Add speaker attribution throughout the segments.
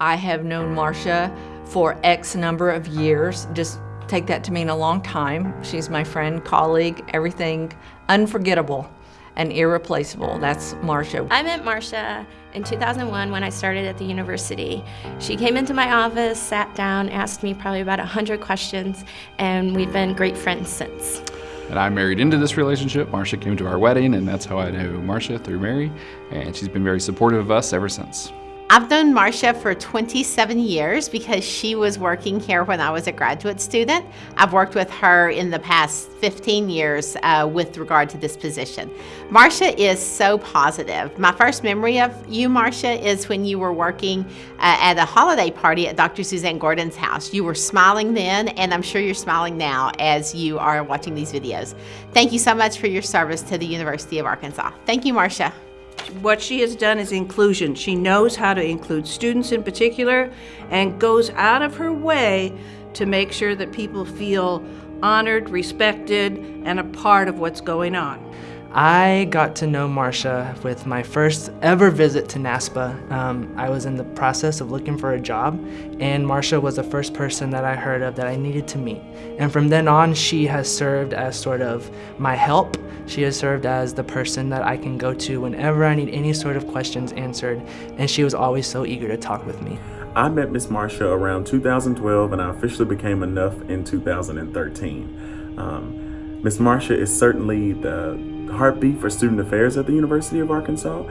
Speaker 1: I have known Marcia for X number of years. Just take that to mean a long time. She's my friend, colleague, everything unforgettable and irreplaceable. That's Marcia.
Speaker 2: I met Marcia in 2001 when I started at the university. She came into my office, sat down, asked me probably about 100 questions, and we've been great friends since.
Speaker 3: And I married into this relationship. Marcia came to our wedding, and that's how I know Marcia through Mary. And she's been very supportive of us ever since.
Speaker 4: I've known Marcia for 27 years because she was working here when I was a graduate student. I've worked with her in the past 15 years uh, with regard to this position. Marcia is so positive. My first memory of you, Marcia, is when you were working uh, at a holiday party at Dr. Suzanne Gordon's house. You were smiling then, and I'm sure you're smiling now as you are watching these videos. Thank you so much for your service to the University of Arkansas. Thank you, Marcia.
Speaker 5: What she has done is inclusion. She knows how to include students in particular and goes out of her way to make sure that people feel honored, respected, and a part of what's going on.
Speaker 6: I got to know Marcia with my first ever visit to NASPA. Um, I was in the process of looking for a job, and Marcia was the first person that I heard of that I needed to meet. And from then on, she has served as sort of my help. She has served as the person that I can go to whenever I need any sort of questions answered, and she was always so eager to talk with me.
Speaker 7: I met Miss Marcia around 2012, and I officially became a NUF in 2013. Um, Miss Marcia is certainly the heartbeat for student affairs at the University of Arkansas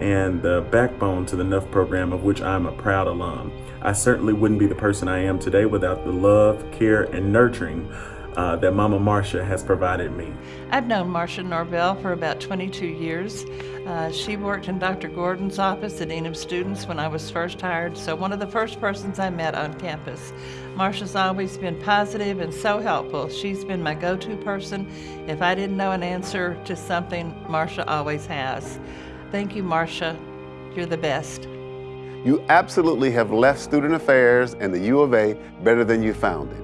Speaker 7: and the backbone to the NUF program of which I'm a proud alum. I certainly wouldn't be the person I am today without the love, care, and nurturing uh, that Mama Marcia has provided me.
Speaker 8: I've known Marcia Norvell for about 22 years. Uh, she worked in Dr. Gordon's office, the Dean of Students, when I was first hired, so one of the first persons I met on campus. Marcia's always been positive and so helpful. She's been my go-to person. If I didn't know an answer to something, Marcia always has. Thank you, Marcia. You're the best.
Speaker 9: You absolutely have left Student Affairs and the U of A better than you found it.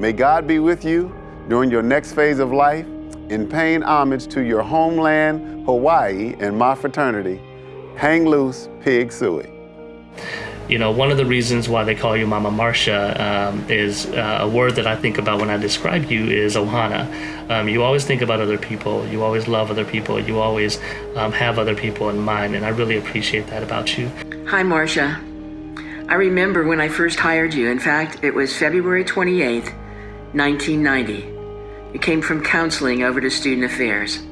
Speaker 9: May God be with you during your next phase of life in paying homage to your homeland, Hawaii, and my fraternity. Hang loose, pig sooie.
Speaker 10: You know, one of the reasons why they call you Mama Marcia um, is uh, a word that I think about when I describe you is ohana. Um, you always think about other people. You always love other people. You always um, have other people in mind, and I really appreciate that about you.
Speaker 11: Hi, Marcia. I remember when I first hired you. In fact, it was February 28th, 1990. You came from counseling over to student affairs.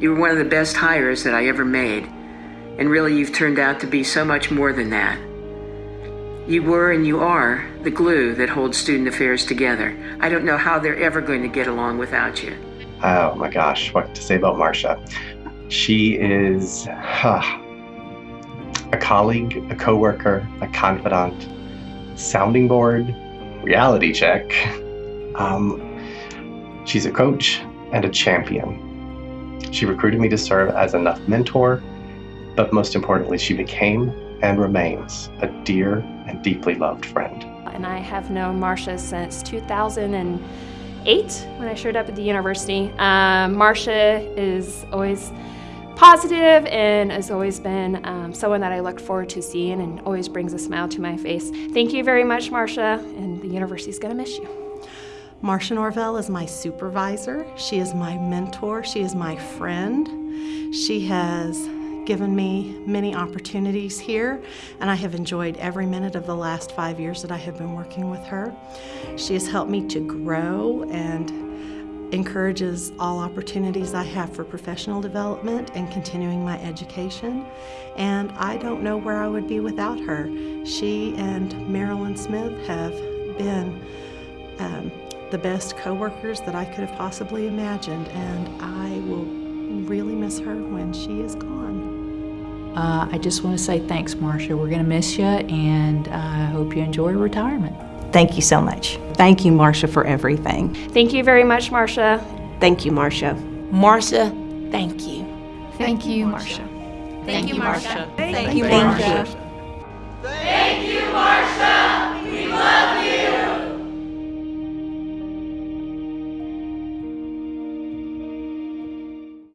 Speaker 11: You were one of the best hires that I ever made, and really you've turned out to be so much more than that. You were and you are the glue that holds student affairs together. I don't know how they're ever going to get along without you.
Speaker 12: Oh my gosh, what to say about Marcia? She is huh, a colleague, a coworker, a confidant, sounding board, reality check. Um, she's a coach and a champion. She recruited me to serve as NUF mentor, but most importantly, she became and remains a dear and deeply loved friend.
Speaker 2: And I have known Marcia since 2008 when I showed up at the university. Um, Marcia is always positive and has always been um, someone that I look forward to seeing and always brings a smile to my face. Thank you very much, Marcia, and the university's gonna miss you.
Speaker 13: Marcia Norvell is my supervisor. She is my mentor. She is my friend. She has given me many opportunities here, and I have enjoyed every minute of the last five years that I have been working with her. She has helped me to grow and encourages all opportunities I have for professional development and continuing my education. And I don't know where I would be without her. She and Marilyn Smith have the best coworkers that I could have possibly imagined, and I will really miss her when she is gone.
Speaker 14: Uh, I just want to say thanks, Marcia. We're going to miss you, and I hope you enjoy retirement.
Speaker 15: Thank you so much. Thank you, Marcia, for everything.
Speaker 2: Thank you very much, Marcia.
Speaker 15: Thank you, Marcia.
Speaker 16: Marcia, thank you.
Speaker 17: Thank you, Marcia.
Speaker 2: Thank you, Marcia.
Speaker 16: Thank you, Marcia.
Speaker 18: Thank you, Marcia.